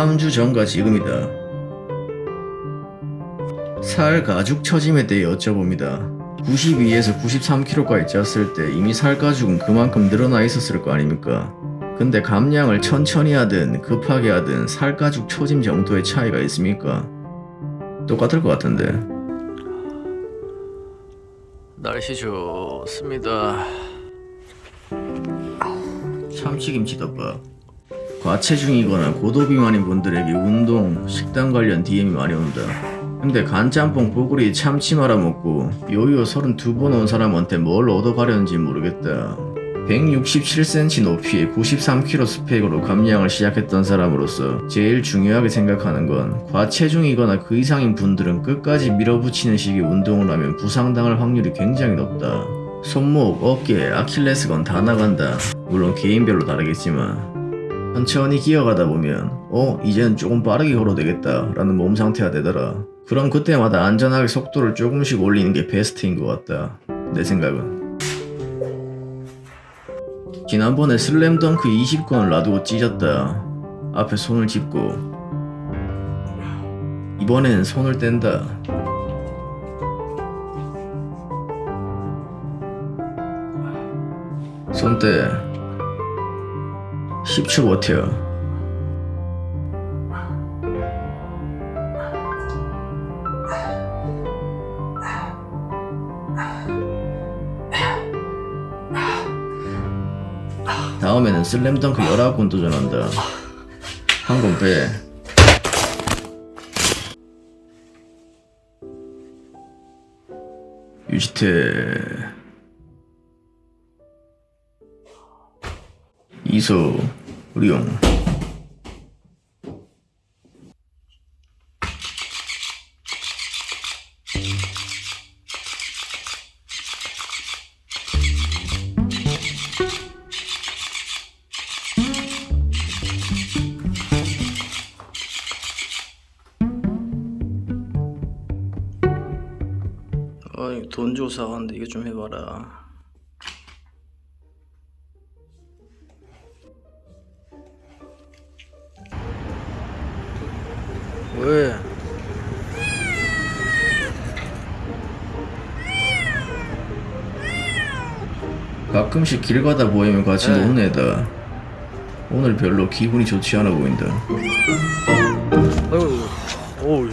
3주 전과 지금이다. 살 가죽 처짐에 대해 여쭤봅니다. 92에서 93kg까지 쪘을 때 이미 살 가죽은 그만큼 늘어나 있었을 거 아닙니까? 근데 감량을 천천히 하든 급하게 하든 살 가죽 처짐 정도의 차이가 있습니까? 똑같을 것 같은데. 날씨 좋습니다. 참치김치덮밥. 과체중이거나 고도비만인 분들에게 운동, 식단 관련 DM이 많이 온다. 근데 간짬뽕 뽀글이 참치 말아 먹고 요요 32번 온 사람한테 뭘 얻어가려는지 모르겠다. 167cm 높이에 93kg 스펙으로 감량을 시작했던 사람으로서 제일 중요하게 생각하는 건 과체중이거나 그 이상인 분들은 끝까지 밀어붙이는 식의 운동을 하면 부상당할 확률이 굉장히 높다. 손목, 어깨, 아킬레스건 다 나간다. 물론 개인별로 다르겠지만. 천천히 기어가다 보면 어 이제는 조금 빠르게 걸어도 되겠다. 라는 몸 상태가 되더라. 그럼 그때마다 안전하게 속도를 조금씩 올리는 게 베스트인 것 같다. 내 생각은. 지난번에 슬램덩크 20권을 놔두고 찢었다. 앞에 손을 짚고. 이번엔 손을 뗀다 손대 10초 버텨 다음에는 슬램덩크 19권 도전한다. 한 권 빼. 유지태 이소 우리용. 돈 조사하는데 이거 좀 해봐라 왜? 가끔씩 길 가다 보이면 같이 네. 노는 애다. 오늘 별로 기분이 좋지 않아 보인다. 어우,